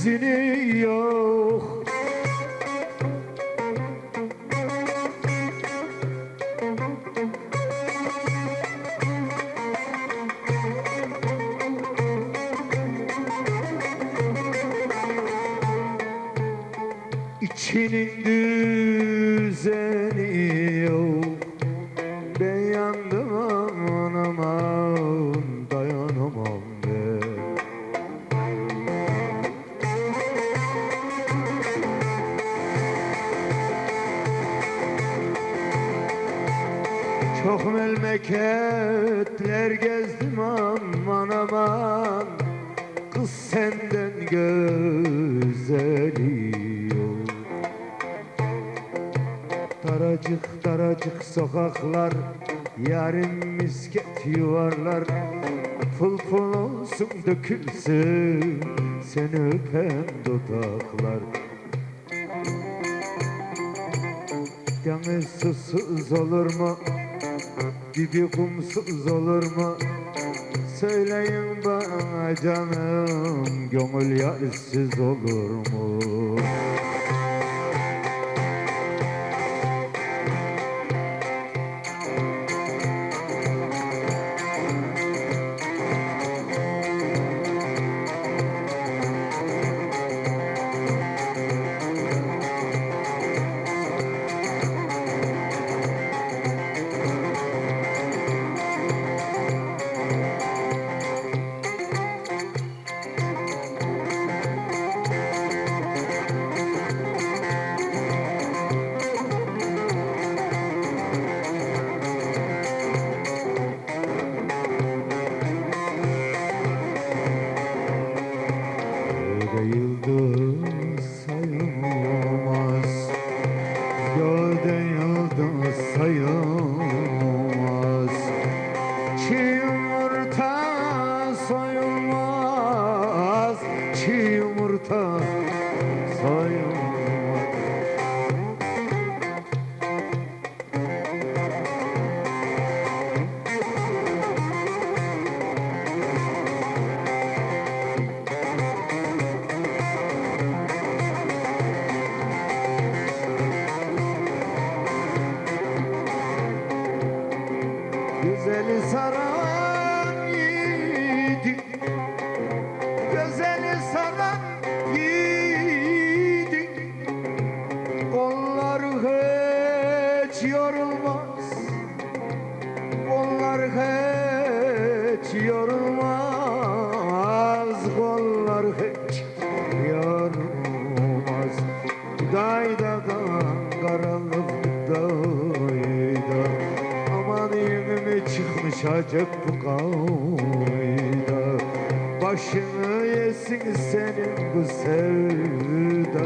izini yok. İçinin düzeni memleketler gezdim aman aman. Kız senden güzeli yok. Daracık daracık sokaklar Yarın misket yuvarlar. Pul pul olsun dökülsün Seni öpen dudaklar. Deniz susuz olur mu? Dibi kumsuz olur mu? Söyleyin bana canım Gönül yarsız olur mu? iki yumurta Hiç yorulmaz Dayda karanlık dayda Aman yönüme çıkmış acık bu kayda Başını yesin senin bu sevda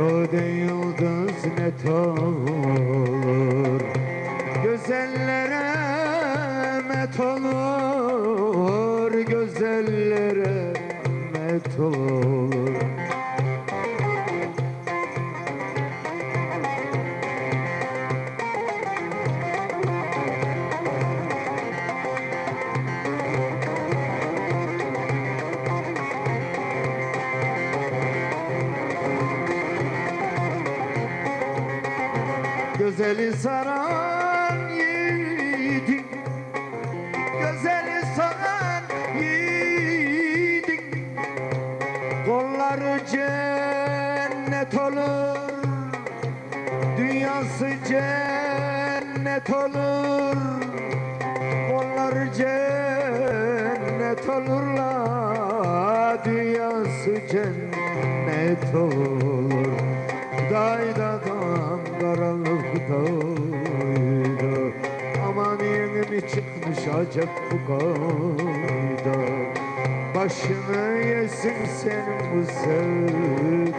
Göde yıldız net olur Güzellere met olur Güzellere met olur. Gözeli saran yiğidin. Gözeli saran yiğidin. Kolları cennet olur. Dünyası cennet olur. Kolları cennet olurlar. Dünyası cennet olur acep bu kayda Başını yesin senin bu sevda